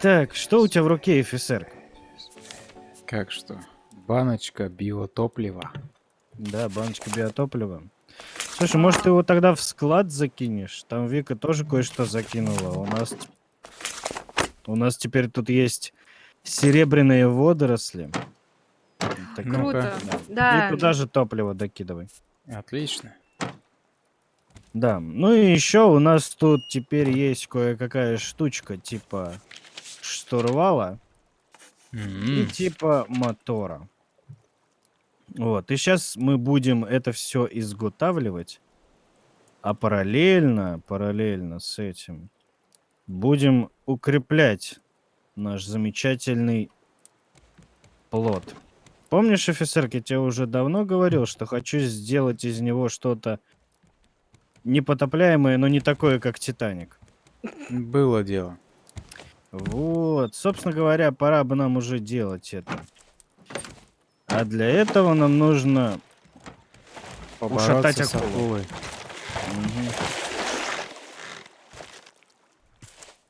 Так, что у тебя в руке, офицер? Как что? Баночка биотоплива. Да, баночка биотоплива. Слушай, может ты его тогда в склад закинешь? Там Вика тоже кое-что закинула. У нас... У нас теперь тут есть серебряные водоросли. Так, Ну-ка. Круто. И Да. туда же топливо докидывай. Отлично. Да, ну и еще у нас тут теперь есть кое-какая штучка типа штурвала и М, типа мотора. Вот, и сейчас мы будем это все изготавливать, а параллельно, параллельно с этим будем укреплять наш замечательный плод. Помнишь, офицер, я тебе уже давно говорил, что хочу сделать из него что-то непотопляемое, но не такое, как Титаник. Было дело. Вот, собственно говоря, пора бы нам уже делать это. А для этого нам нужно... Ушатать Побороться с акулу. акулой. Мгм.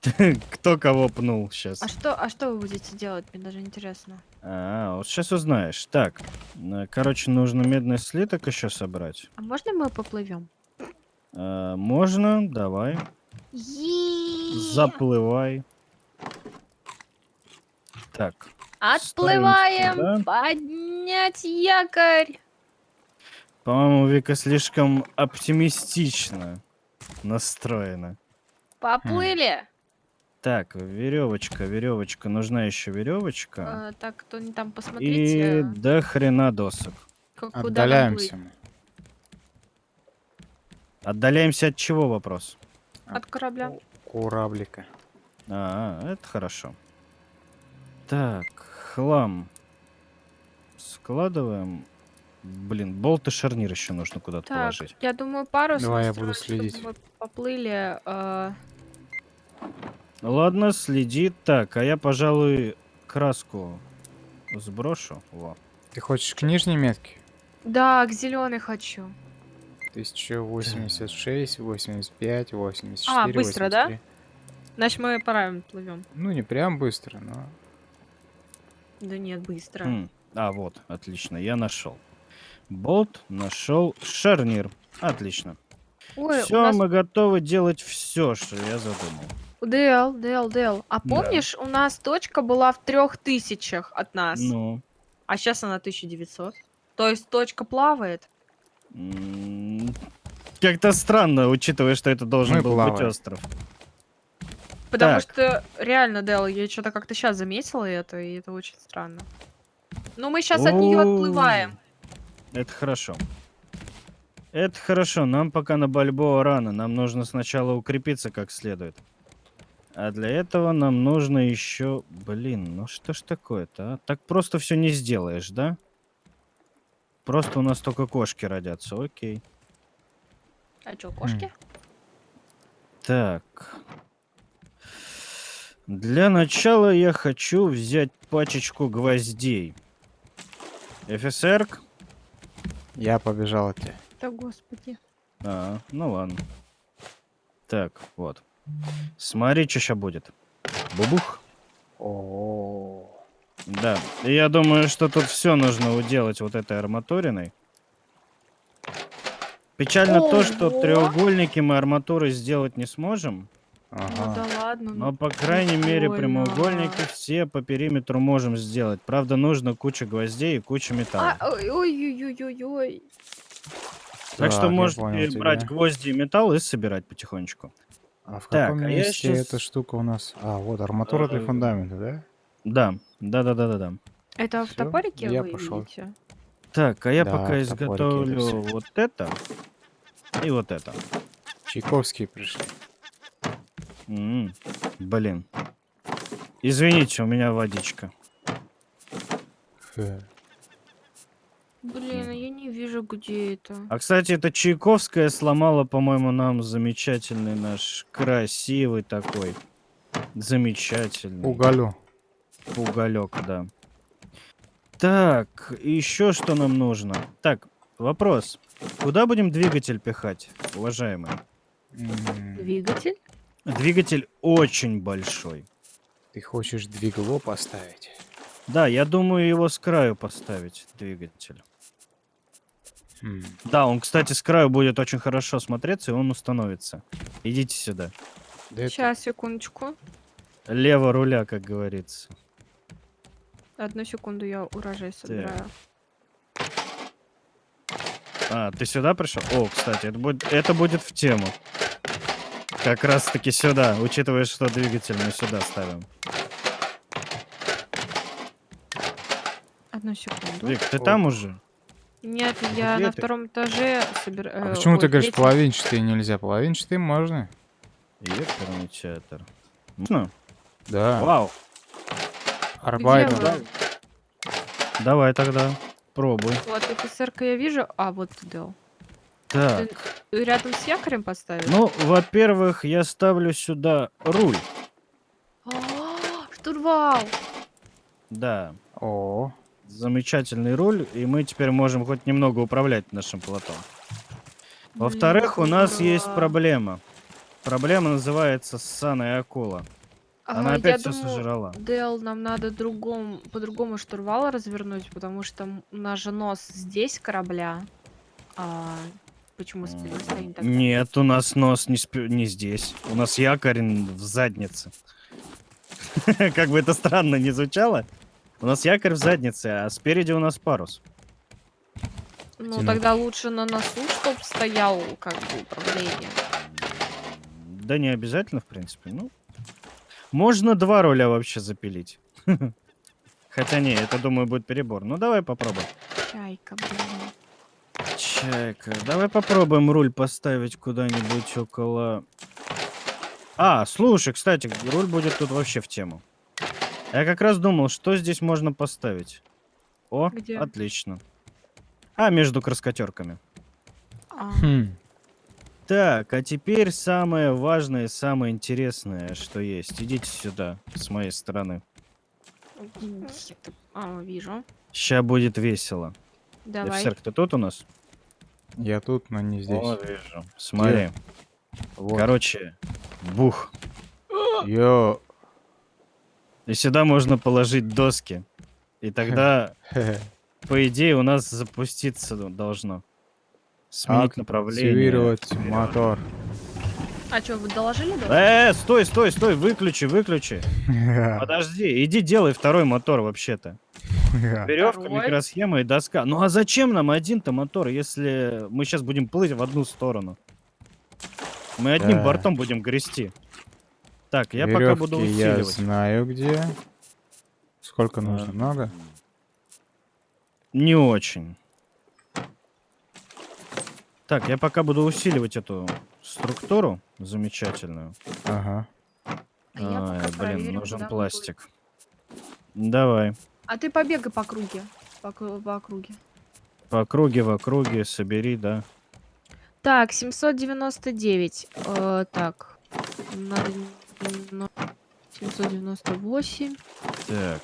Кто кого пнул сейчас? А что, а что вы будете делать? Мне даже интересно. А, вот сейчас узнаешь. Так, э, короче, нужно медный слиток еще собрать. А можно мы поплывем? А, можно, давай. Заплывай. Так, Отплываем! сюда. Поднять якорь! по-моему, Вика слишком оптимистично настроена. Поплыли! Так, веревочка, веревочка. Нужна еще веревочка. А, так, кто не там, И посмотрите, до хрена досок. как-. Отдаляемся мы. Отдаляемся от чего вопрос? От корабля. Кораблика. А, это хорошо. Так, хлам. Складываем. Блин, болт и шарнир еще нужно куда-то Так, положить. я думаю, парус Давай я буду чтобы следить. мы поплыли. а, Ладно, следи. Так, а я, пожалуй, краску сброшу. Во. Ты хочешь к нижней метке? Да, к зеленой хочу. 1086, 85, 84, А, быстро, да? 83. Значит, мы правильно плывем. Ну, не прям быстро, но... Да нет, быстро. Хм, А, вот, отлично, я нашел. Болт, нашел шарнир. Отлично. Ой, все, нас мы готовы делать все, что я задумал. ДЛ, ДЛ, ДЛ. А Да. помнишь, у нас точка была в трех тысячах от нас, Ну, а сейчас она 1900. То есть точка плавает. м, как-то странно, учитывая, что это должен Мы был быть плаваем. остров. Потому Так. что реально, Дэл, я что-то как-то сейчас заметила это, и это очень странно. Но мы сейчас от нее О, отплываем. Это хорошо. Это хорошо, нам пока на Бальбоа рано, нам нужно сначала укрепиться как следует. А для этого нам нужно еще... Блин, ну что ж такое-то, а? Так просто все не сделаешь, да? Просто у нас только кошки родятся, окей. А что, кошки? Так. Для начала я хочу взять пачечку гвоздей. ФСР? Я побежал от тебя. Да господи. А, ну ладно. Так, вот. Смотри, что сейчас будет. Бубух. О, Да. И я думаю, что тут все нужно уделать вот этой арматуриной. Печально то, что Ого. треугольники мы арматурой сделать не сможем. Ну ага. да ладно. Но, ну по крайней мере, прикольно. прямоугольники все по периметру можем сделать. Правда, нужно куча гвоздей и куча металла. А, ой, ой, ой, ой, ой. так что Так, я можете понял брать тебя. гвозди и металл и собирать потихонечку. А в Так, каком а я месте щас- эта штука у нас? А, вот арматура для Э, фундамента, да? Да, да, да, да, да, да. Это в Всё, топорике я вы пошёл. видите? Так, а я Да, пока в это изготовлю вот это и вот это. Чайковские пришли. М, Блин. Извините, у меня водичка. Блин, а я не вижу, где это. А, кстати, это Чайковская сломала, по-моему, нам замечательный наш, красивый такой, замечательный Уголю. уголек, да. Так, еще что нам нужно? Так, вопрос. Куда будем двигатель пихать, уважаемые? М, Двигатель? Двигатель очень большой. Ты хочешь двигло поставить? Да, я думаю его с краю поставить, двигатель. Хм, Да, он, кстати, с краю будет очень хорошо смотреться, и он установится. Идите сюда. да это- Сейчас, секундочку. Лево руля, как говорится. Одну секунду, я урожай собираю. А, ты сюда пришел? О, кстати, это будет, это будет в тему. Как раз таки сюда, учитывая, что двигатель мы сюда ставим. Одну секунду. Вик, ты О. там уже? Нет, я Где на ты? втором этаже собираю. А почему ты говоришь половинчатые нельзя? Половинчатые можно? Ёперный театр. Можно? Да. Вау. Арбайт. Давай тогда. Пробуй. Вот офицерка я вижу. А, вот ты дал. Так. Ты рядом с якорем поставил? Ну, во-первых, я ставлю сюда руль. А, Штурвал! Да. О, Замечательный руль, и мы теперь можем хоть немного управлять нашим плотом. Во-вторых, у нас есть проблема. Проблема называется ссаная акула. Она Ага, опять все думаю, сожрала. Дэл, нам надо другом, по-другому штурвал развернуть, потому что у нас же нос здесь корабля. А почему спина стоит тогда? Нет, у нас нос не, спи- не здесь. У нас якорь в заднице. Как бы это странно не звучало. У нас якорь в заднице, а спереди у нас парус. Ну тогда лучше на носу, чтоб стоял как бы управление. Да не обязательно, в принципе. Ну, можно два руля вообще запилить. Хотя не, это, думаю, будет перебор. Ну, давай попробуем. Чайка, блин. Чайка. Давай попробуем руль поставить куда-нибудь около... А, слушай, кстати, руль будет тут вообще в тему. Я как раз думал, что здесь можно поставить. О, Где? отлично. А, между краскотерками. А, хм. Так, а теперь самое важное, и самое интересное, что есть. Идите сюда, с моей стороны. А, вижу. Ща будет весело. Давай. Офицер, ты тут у нас? Я тут, но не здесь. О, вижу. Смотри. Вот. Короче, бух. Йо. И сюда можно положить доски. И тогда, по идее, у нас запуститься должно. Сменить направление. Активировать мотор. А что, вы доложили, да? Э, стой, стой, стой, выключи, выключи. Подожди, иди делай второй мотор вообще-то. Веревка, Второй? микросхема и доска. Ну а зачем нам один-то мотор, если мы сейчас будем плыть в одну сторону? Мы одним Да. бортом будем грести. Так, я пока буду Верёвки я усиливать. знаю где. Сколько А, нужно? Много? Не очень. Так, я пока буду усиливать эту структуру замечательную. Ага. А пока блин, нужен пластик. Давай. А ты побегай по круге. По, по округе. По округе, в округе, собери, да. Так, 799. Э, так. Надо... немно- 798. Так.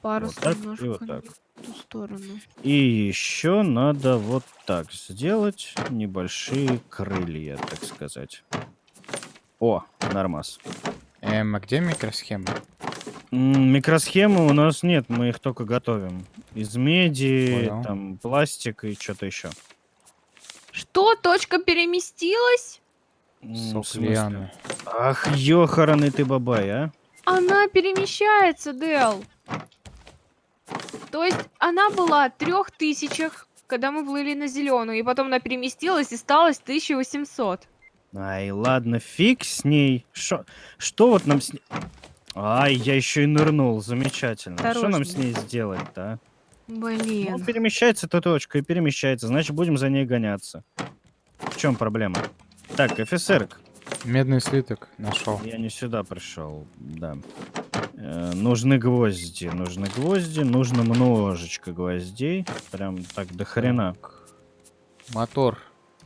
Парус Вот так и немножко вот не так. в ту сторону. И еще надо вот так сделать небольшие крылья, так сказать. О, нормас. Эм, а где микросхема? Микросхемы у нас нет, мы их только готовим. Из меди, Понял. там пластик и что-то еще. Что? Точка переместилась? Сок лианы. Ах, ёхараный ты бабай, а? Она перемещается, Дэл. То есть она была трех тысячах, когда мы плыли на зеленую, и потом она переместилась и стала 1800. Ай, ладно, фиг с ней. Шо, что вот нам с ней... Ай, я еще и нырнул, замечательно. Что нам с ней сделать-то, а? Ну, Блин. перемещается эта точка и перемещается, значит, будем за ней гоняться. В чем проблема? Так, офицер, Медный слиток нашел. я не сюда пришел, да. Э, нужны гвозди, нужны гвозди, нужно множечко гвоздей, прям так до хрена. Мотор.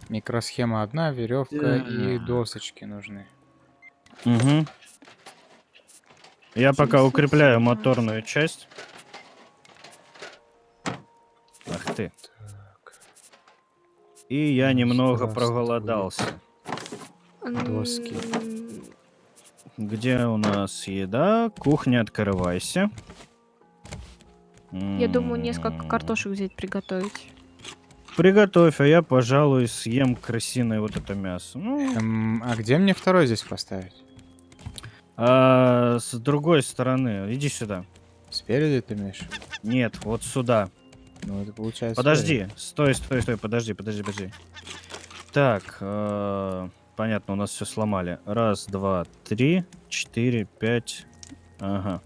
Микросхема одна, веревка и Так. досочки нужны. Угу. Я пока укрепляю 717. моторную часть. Ах ты. Так. И я Ну, немного проголодался. Доски. Где у нас еда? Кухня, открывайся. Я думаю, несколько картошек взять, приготовить. Приготовь, а я, пожалуй, съем крысиное вот это мясо. Ну, Эм, а где мне второй здесь поставить? А с другой стороны, иди сюда. Спереди ты имеешь? Нет, вот сюда. Ну, это получается... Подожди, стой, стой, стой, подожди, подожди, подожди. Так, э, понятно, у нас все сломали. Раз, два, три, четыре, пять. Ага.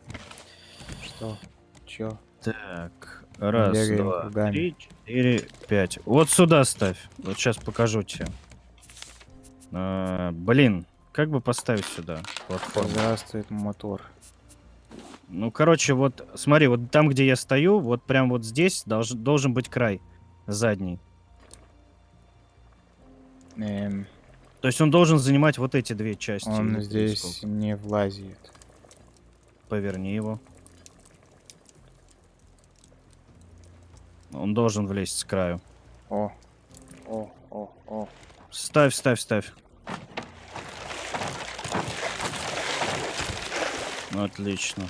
Что? Чё? Так, раз, Бегаем два, кругами. три, четыре, пять. Вот сюда ставь. Вот сейчас покажу тебе. А, блин, как бы поставить сюда платформу? Здравствует мотор. Ну, короче, вот смотри, вот там, где я стою, вот прям вот здесь долж- должен быть край задний. Эм, То есть он должен занимать вот эти две части. он здесь сколько. не влазит. Поверни его. Он должен влезть с краю. О, о, о, о. Ставь, ставь, ставь. Отлично.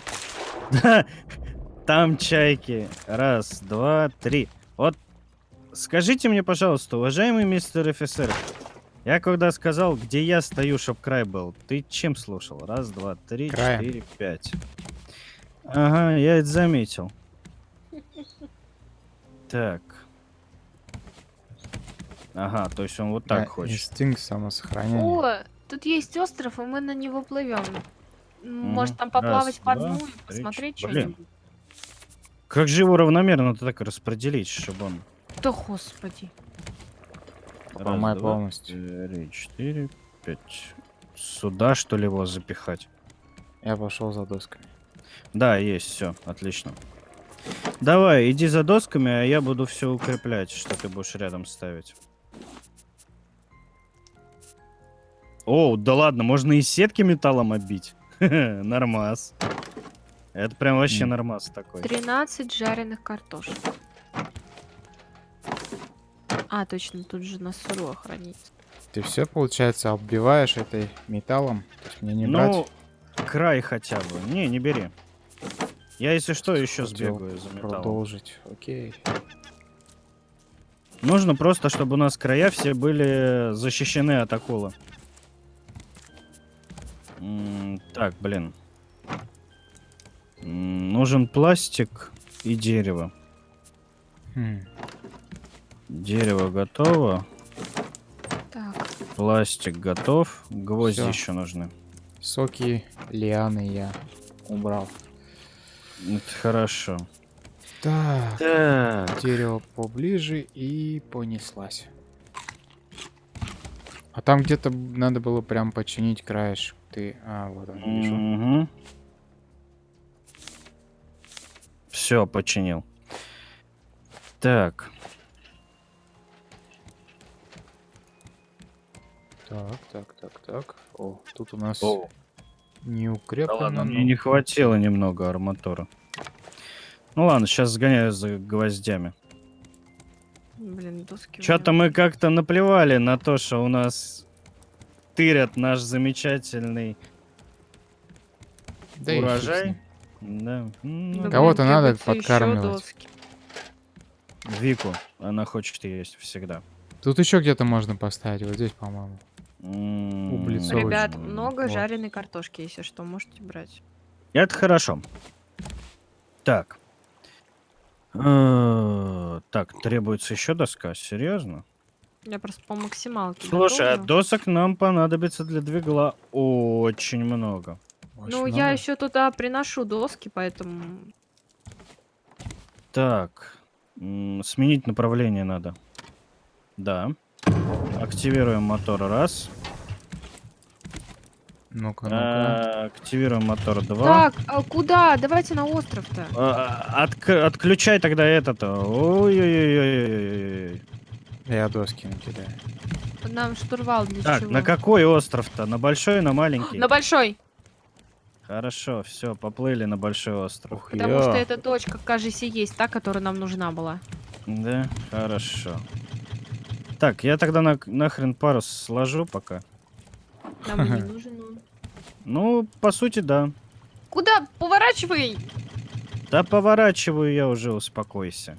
Да, Там чайки. Раз, два, три. Вот скажите мне, пожалуйста, уважаемый мистер офицер, я когда сказал, где я стою, чтоб край был, ты чем слушал? Раз, два, три, Краем. четыре, пять. Ага, я это заметил. Так. Ага, то есть он вот так Да, хочет. Инстинкт самосохранения. О, тут есть остров, и мы на него плывем. Может, там Раз, поплавать по два, дну и посмотреть что-нибудь? Как же его равномерно так распределить, чтобы он... Да господи. Поломай Раз, два, полностью. Три, четыре, пять. Сюда, что ли, его запихать? Я пошел за досками. Да, есть, все, отлично. Давай, иди за досками, а я буду все укреплять, что ты будешь рядом ставить. О, да ладно, можно и сетки металлом оббить. Нормас. Это прям вообще нормас такой. 13 жареных картошек. А, точно, тут же на сырое хранится. Ты все, получается, оббиваешь этой металлом? То есть мне не брать? Ну, край хотя бы. Не, не бери. Я, если что, еще Хотел сбегаю за металлом. Продолжить. Окей. Нужно просто, чтобы у нас края все были защищены от акулы. Так, блин. Нужен пластик и дерево. Хм. Дерево готово. Так, Пластик готов. Гвозди Всё. еще нужны. Соки, лианы я убрал. Это хорошо. Так, Так. дерево поближе и понеслась. А там где-то надо было прям починить краешек. Ты... А, вот он, вижу. Все, починил. Так. Так, так, так, так. О, тут у нас О, не да укреплено. ладно, но- мне не хватило немного арматуры. Ну ладно, сейчас сгоняю за гвоздями. блин, доски. меня- мы как-то наплевали на то, что у нас тырят наш замечательный Да урожай. Да. Ну, Кого-то надо подкармливать. Вику, она хочет есть всегда. Тут еще где-то можно поставить. Вот здесь, по-моему. Ребят, много Вот. жареной картошки, если что, можете брать. Это хорошо. Так. Э, Так, требуется еще доска, серьезно? Я просто по максималке Слушай, а готовлю. досок нам понадобится для двигла очень много. Очень Ну, я много. еще туда приношу доски, поэтому... Так, сменить направление надо. Да. Активируем мотор раз. Ну-ка, ну-ка. А, Активируем мотор два. Так, а куда? Давайте на остров-то. А, отк- Отключай тогда это-то. Ой-ой-ой-ой-ой-ой. Я доски накидаю. Нам штурвал для Так, чего? на какой остров-то? На большой, на маленький? На большой, Хорошо, все, поплыли на большой остров. Ух, потому я. что эта точка, кажется, и есть та, которая нам нужна была. Да, хорошо. Так, я тогда на, нахрен парус сложу пока. Нам не нужен он. Ну, по сути, да. Куда? Поворачивай! Да поворачиваю я уже, успокойся.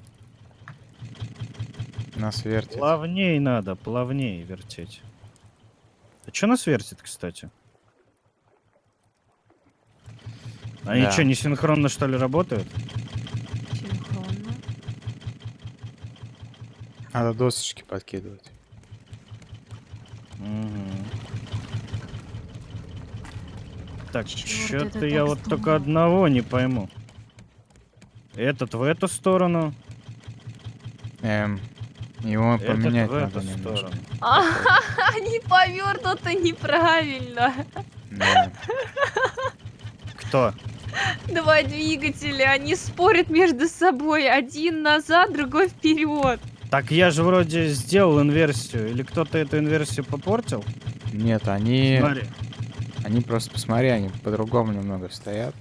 Нас вертит. Плавней надо, плавней вертеть. А что нас вертит, кстати? Они Да. что, не синхронно, что ли, работают? Синхронно. Надо досочки подкидывать. Мгм. Так, что-то я вот только одного не пойму. Этот в эту сторону, Эм, его этот поменять в надо эту немножко. сторону. А, не повернуто неправильно. Да. Кто? Два двигателя, они спорят между собой. Один назад, другой вперед. Так я же вроде сделал инверсию. Или кто-то эту инверсию попортил? Нет, они, Смотри. они просто, посмотри, они по-другому немного стоят.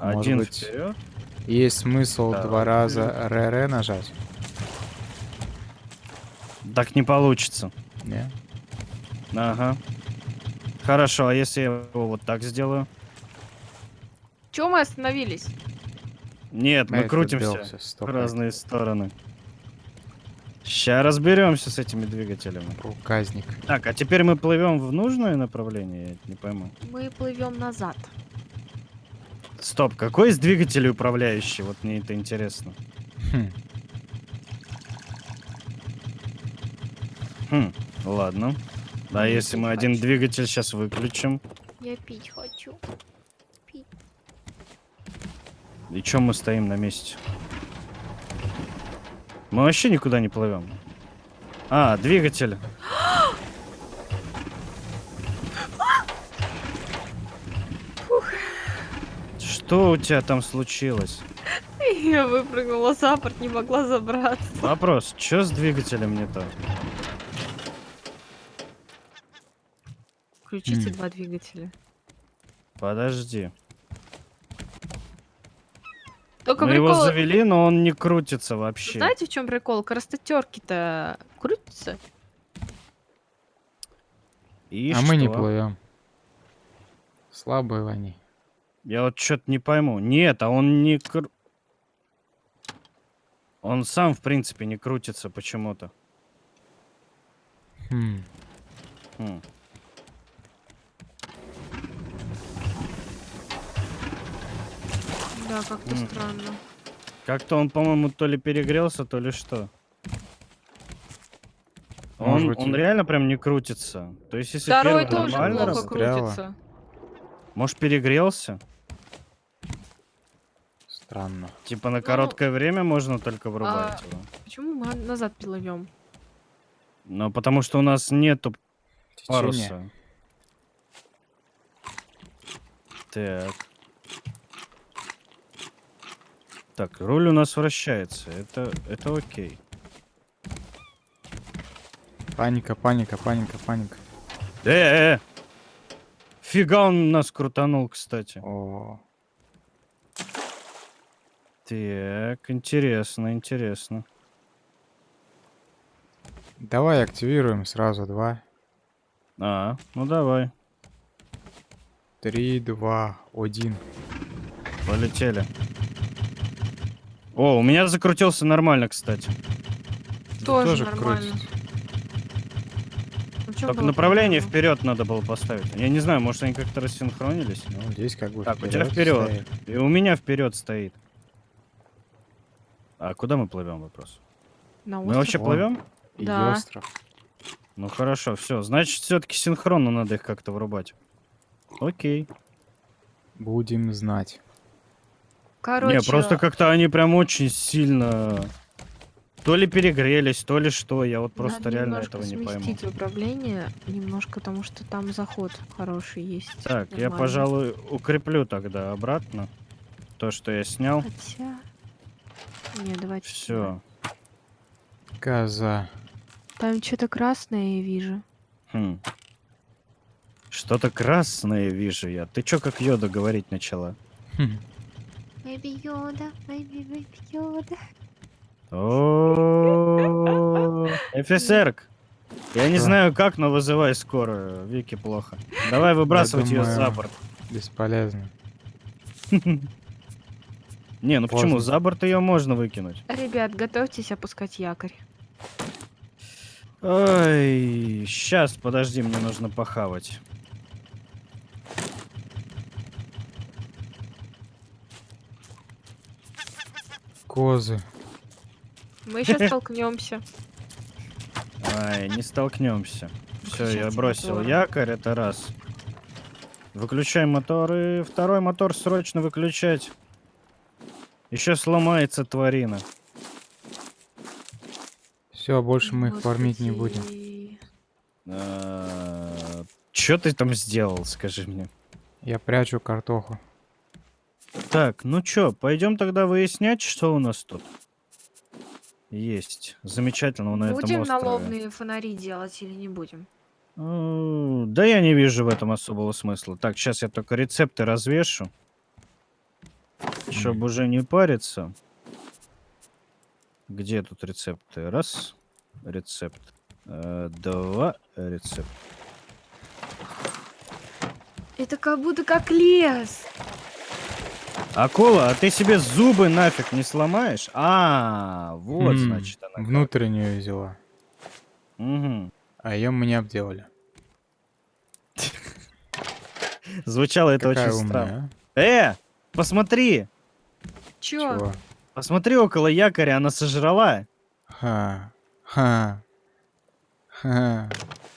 Может Один быть, вперед. Есть смысл Да, два раза РР нажать? Так не получится. Не? Ага. Хорошо, а если я его вот так сделаю? Чего мы остановились? Нет, мы Этот крутимся в разные стороны. Сейчас разберемся с этими двигателями. Проказник. Так, а теперь мы плывем в нужное направление? Я не пойму. Мы плывем назад. Стоп, какой из двигателей управляющий? Вот мне это интересно. Хм, Хм, ладно. А Я если мы пить один хочу. двигатель сейчас выключим? Я пить хочу. Пить. И чем мы стоим на месте? Мы вообще никуда не плывем. А, двигатель. Что у тебя там случилось? Я выпрыгнула за борт, не могла забраться. Вопрос, что с двигателем не так? Включите М. два двигателя. Подожди. Только Мы его прикол... завели, но он не крутится вообще. Знаете, в чем прикол? Краснотерки-то крутятся. И а мы не что? плывем. Слабые они. Я вот что-то не пойму. Нет, а он не кру... Он сам, в принципе, не крутится почему-то. Хм. Хм. Да, как-то М. странно. Как-то он, по-моему, то ли перегрелся, то ли что. Он, быть, он и- реально прям не крутится. То есть, если Второй первый тоже нормально плохо крутится. может, перегрелся? Странно. Типа на Ну, короткое время можно только врубать его. Почему мы назад плывем? Но потому что у нас нету Течение. паруса. Так. Так, руль у нас вращается. Это, это окей. Паника, паника, паника, паника. Э, э, э. Фига он нас крутанул, кстати. О, Так, интересно, интересно. давай активируем сразу два. А, ну давай, Три, два, один. полетели. О, у меня закрутился нормально, кстати. Тоже, тоже нормально. Ну, Только направление проблема? вперед надо было поставить. Я не знаю, может они как-то рассинхронились. Ну, здесь как бы Так, у тебя вперед. И у меня вперед стоит. А куда мы плывем, вопрос? На Мы остров? вообще Вон. плывем? И Да. остров. Ну хорошо, все. Значит, все-таки синхронно надо их как-то врубать. Окей. Будем знать. Короче, Не, просто как-то они прям очень сильно то ли перегрелись, то ли что. Я вот просто надо реально этого не пойму. сместить управление немножко, потому что там заход хороший есть. Так, я, Нормально. пожалуй, укреплю тогда обратно то, что я снял. Хотя... Не, давайте. Все. Коза. Там что-то красное я вижу. Хм. Что-то красное вижу я. Ты чё как Йода говорить начала? Хм. Бэби Йода, бэби бэби Йода. О, Офицерк! Я не знаю как, но вызывай скорую. Вики плохо. Давай выбрасывать ее за борт. Бесполезно. Не, ну почему? За борт ее можно выкинуть. Ребят, готовьтесь опускать якорь. Ой, сейчас, подожди, мне нужно похавать. Козы. Мы сейчас столкнемся. Ай, не столкнемся. Все, я бросил моторы. якорь, это раз. Выключай мотор и второй мотор срочно выключать. Еще сломается тварина. Все, больше мы их фармить не будем. Господи. Че ты там сделал, скажи мне? Я прячу картоху. Так, ну чё, пойдем тогда выяснять, что у нас тут. Есть. Замечательно на этом Будем острове. налобные фонари делать или не будем? Да я не вижу в этом особого смысла. Так, сейчас я только рецепты развешу. Чтобы уже не париться. Где тут рецепты? Раз. Рецепт. Э, Два. Рецепт. Это как будто как лес. Акула, а ты себе зубы нафиг не сломаешь? А, вот, М, значит, она. как. Внутреннюю взяла. Мгм. А ее мы не обделали. Звучало это Какая очень странно. умная, Э, посмотри! Чё? а? Чего? Посмотри около якоря, она сожрала. Ха. Ха. Ха.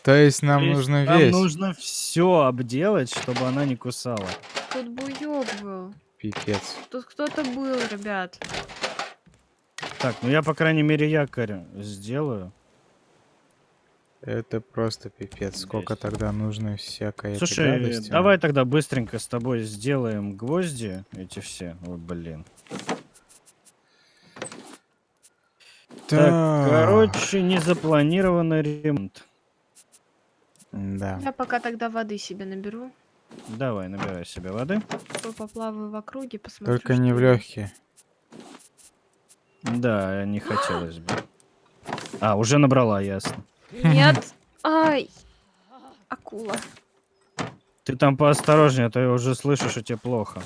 То есть нам То есть нужно нам весь. нужно все обделать, чтобы она не кусала. Тут буёк был. Пипец. Тут кто-то был, ребят. Так, ну я, по крайней мере, якорь сделаю. Это просто пипец. Сколько Здесь. тогда нужно всякой Слушай, гадости. давай тогда быстренько с тобой сделаем гвозди эти все. Ой, блин. Так, короче, незапланированный ремонт. Да. Я пока тогда воды себе наберу. Давай, набирай себе воды. по- Поплаваю в округе, посмотрю. Только не в легкие. Да, не хотелось бы. А, уже набрала, ясно. Нет. Ай. Акула. Ты там поосторожнее, а то я уже слышу, что тебе плохо.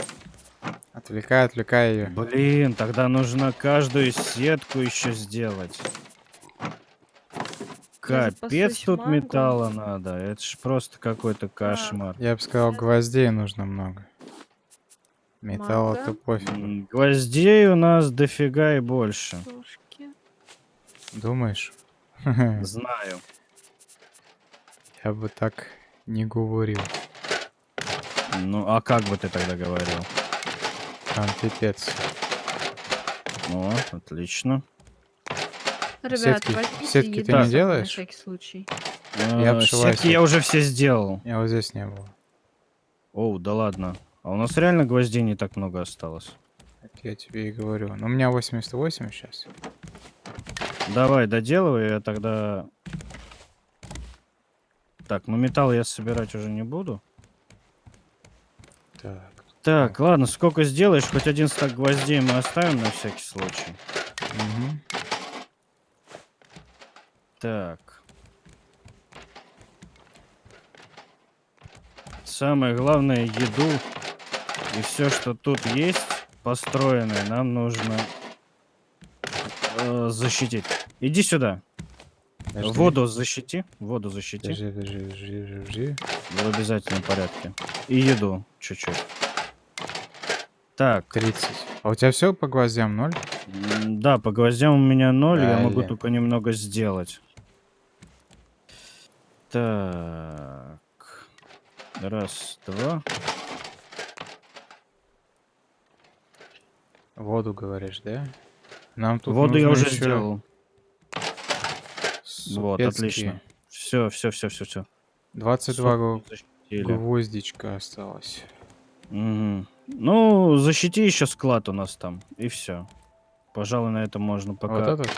Отвлекай, отвлекай ее. Блин, тогда нужно каждую сетку еще сделать. Капец, тут мангу. металла надо. Это ж просто какой-то кошмар. Я бы сказал, гвоздей нужно много. Металла-то пофиг. Гвоздей у нас дофига и больше. Сушки. Думаешь? Знаю. Я бы так не говорил. Ну, а как бы ты тогда говорил? Там пипец. О, отлично. Ребят, Сетки- сетки ты не делаешь? На всякий случай. Я обшиваю Сетки я уже все сделал. Я вот здесь не было. Оу, да ладно. А у нас реально гвоздей не так много осталось. Так я тебе и говорю. Ну, у меня 88 сейчас. Давай, доделывай, я тогда... Так, ну металл я собирать уже не буду. Так. Так, ладно, сколько сделаешь, хоть один стак гвоздей мы оставим на всякий случай. Мгм. Так. Самое главное, еду и все, что тут есть, построенное, нам нужно э, защитить. Иди сюда. Подожди. Воду защити. Воду защити. Подожди, подожди, подожди, подожди. В обязательном порядке. И еду чуть-чуть. Так, 30. А у тебя все по гвоздям? Ноль? м, да, по гвоздям у меня ноль, я могу только немного сделать. Так. Раз, два. Воду говоришь, да? Нам тут Воду я уже ещё сделал. Вот, супецкие. отлично. Все, все, все, все, все. 22 гв- гвоздичка осталось. Мгм. Ну, защити еще склад у нас там. И все. Пожалуй, на этом можно пока. Вот этот?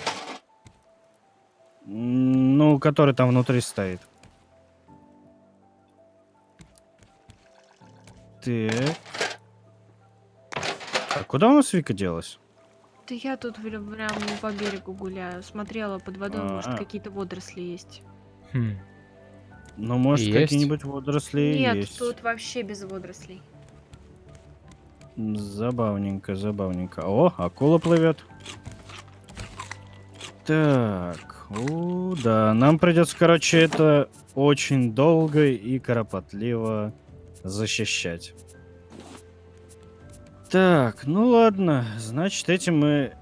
Ну, который там внутри стоит. Так. А куда у нас Вика делась? Да я тут прям по берегу гуляю. Смотрела под водой, может А. какие-то водоросли есть. Хм. Ну, может, какие-нибудь водоросли Нет, есть. тут вообще без водорослей. Забавненько, забавненько. О, акула плывет. Так, у, да, нам придется, короче, это очень долго и кропотливо защищать. Так, ну ладно, значит, этим мы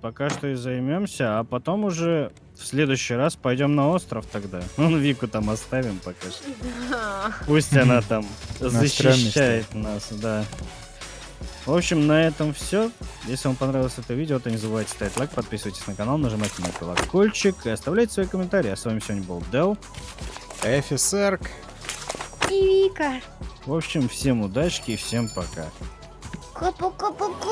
пока что и займемся, а потом уже в следующий раз пойдем на остров тогда. Ну, Вику там оставим пока что. Да. Пусть она там защищает нас, да. В общем, на этом все. Если вам понравилось это видео, то не забывайте ставить лайк, подписывайтесь на канал, нажимайте на колокольчик и оставляйте свои комментарии. А с вами сегодня был Дел. Эфисерк. И Вика. В общем, всем удачки и всем пока. Ку-ку-ку-ку-ку.